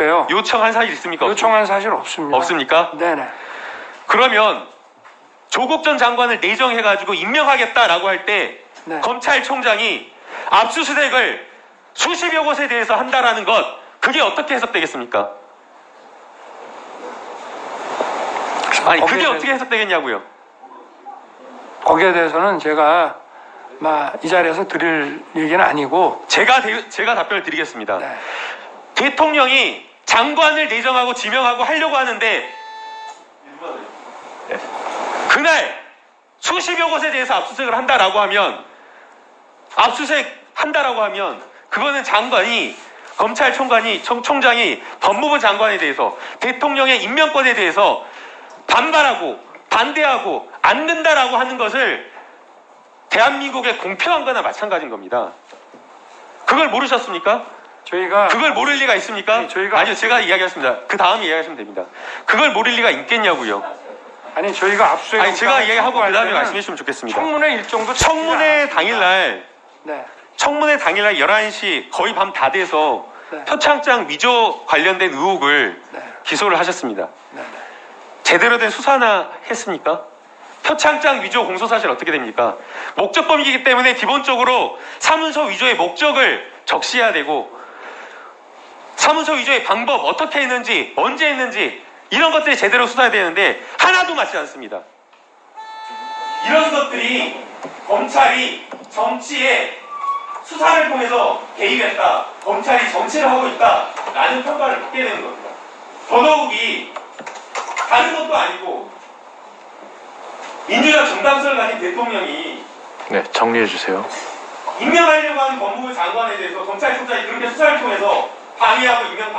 없대요. 요청한 사실 있습니까? 요청한 사실 없습니다. 없습니까? 네네. 그러면 조국 전 장관을 내정해가지고 임명하겠다라고 할때 네. 검찰총장이 압수수색을 수십여 곳에 대해서 한다라는 것 그게 어떻게 해석되겠습니까? 아니 그게 어떻게 해석되겠냐고요? 거기에 대해서는 제가 막 이 자리에서 드릴 얘기는 아니고 제가 대- 제가 답변을 드리겠습니다. 네. 대통령이 장관을 내정하고 지명하고 하려고 하는데 네. 그날 수십여 곳에 대해서 압수수색을 한다라고 하면 압수수색 한다라고 하면 그거는 장관이 검찰총관이 총, 총장이 법무부 장관에 대해서 대통령의 임명권에 대해서 반발하고 반대하고 안 된다라고 하는 것을 대한민국의 공평한 거나 마찬가지인 겁니다. 그걸 모르셨습니까? 저희가 그걸 모를 리가 있습니까? 아니, 저희가- 아니요, 제가 이야기하겠습니다. 그 다음에 이야기하시면 됩니다. 그걸 모를 리가 있겠냐고요. 아니 저희가 압수수색 아니, 제가 이야기하고 그 다음에 청구할 말씀해 주시면 좋겠습니다. 청문회 일정도 청문회 당일날, 네. 청문회 당일날 11시 거의 밤 다 돼서 네. 표창장 위조 관련된 의혹을 네. 기소를 하셨습니다. 네. 네. 제대로 된 수사나 했습니까? 표창장 위조 공소 사실 어떻게 됩니까? 목적범이기 때문에 기본적으로 사문서 위조의 목적을 적시해야 되고 사문서 위조의 방법 어떻게 했는지 언제 했는지 이런 것들이 제대로 수사해야 되는데 하나도 맞지 않습니다. 이런 것들이 검찰이 정치에 수사를 통해서 개입했다. 검찰이 정치를 하고 있다 라는 평가를 받게 되는 겁니다. 더더욱이 다른 것도 아니고 민주적 정당성을 가진 대통령이 네, 정리해 주세요. 임명하려고 하는 법무부 장관에 대해서 검찰총장이 그렇게 수사를 통해서 방해하고 임명